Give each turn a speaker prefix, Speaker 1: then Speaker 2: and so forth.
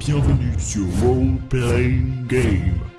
Speaker 1: Bienvenue sur Role Playing Game.